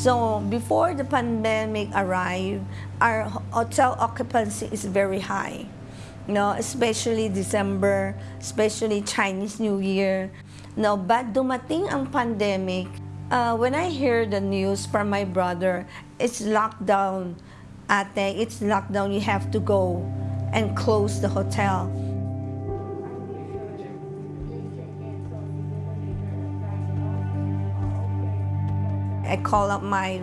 So before the pandemic arrived, our hotel occupancy is very high. You know, especially December, especially Chinese New Year. No, but dumating ang pandemic, uh, when I hear the news from my brother, it's lockdown. Ate, it's lockdown. You have to go and close the hotel. I call up my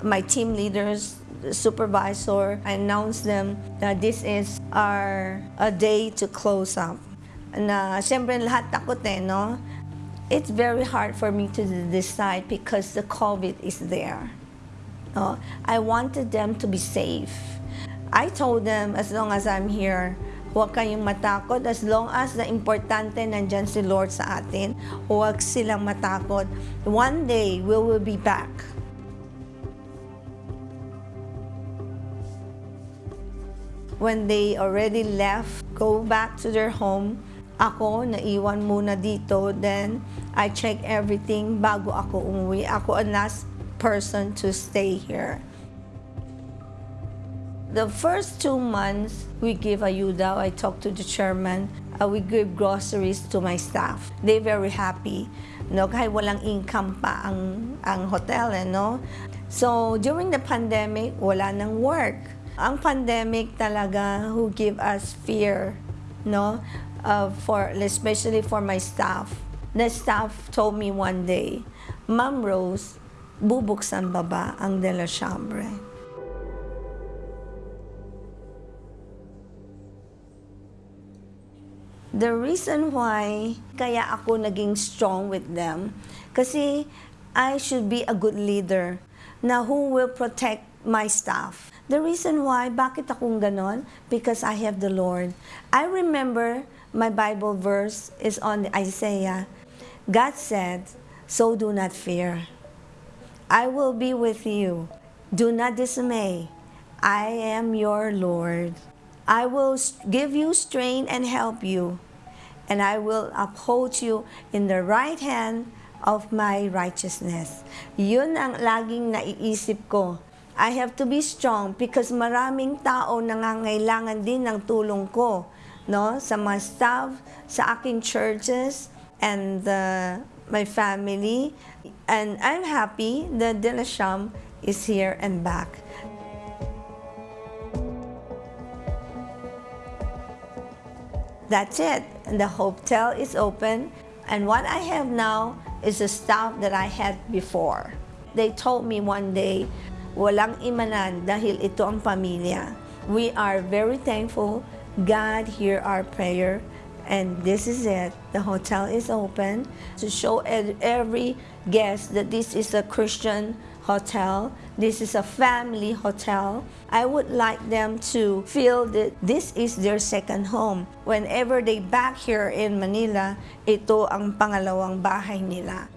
my team leaders, supervisor. I announce them that this is our a day to close up. Na siyempre lahat takot eh, no? It's very hard for me to decide because the COVID is there. No? I wanted them to be safe. I told them as long as I'm here, huwag kayong matakot as long as na importante nandyan si Lord sa atin, huwag silang matakot. One day, we will be back. When they already left, go back to their home, ako, naiwan muna dito. Then, I check everything bago ako umuwi. Ako ang last person to stay here. The first two months, we give ayuda. I talk to the chairman. Uh, we give groceries to my staff. They very happy. No, kahit walang income pa ang, ang hotel, eh, no? So, during the pandemic, wala nang work. Ang pandemic talaga who give us fear, no? Uh, for, especially for my staff. The staff told me one day, Ma'am Rose, bubuksan ba ba ang De La Chambre? The reason why kaya ako naging strong with them, kasi I should be a good leader na who will protect my staff. The reason why, bakit akong ganon? Because I have the Lord. I remember my Bible verse is on Isaiah. God said, so do not fear. I will be with you. Do not dismay. I am your Lord. I will give you strength and help you, and I will uphold you in the right hand of my righteousness. Yun ang laging naiisip ko. I have to be strong because maraming tao nangangailangan din ng tulong ko, no? Sa mga staff, sa aking churches, and uh, my family. And I'm happy that Delasham is here and back. That's it. The hotel is open. And what I have now is the staff that I had before. They told me one day, walang imanan dahil ito ang pamilya. We are very thankful. God hear our prayer. And this is it. The hotel is open to show every guest that this is a Christian hotel. This is a family hotel. I would like them to feel that this is their second home. Whenever they back here in Manila, ito ang pangalawang bahay nila.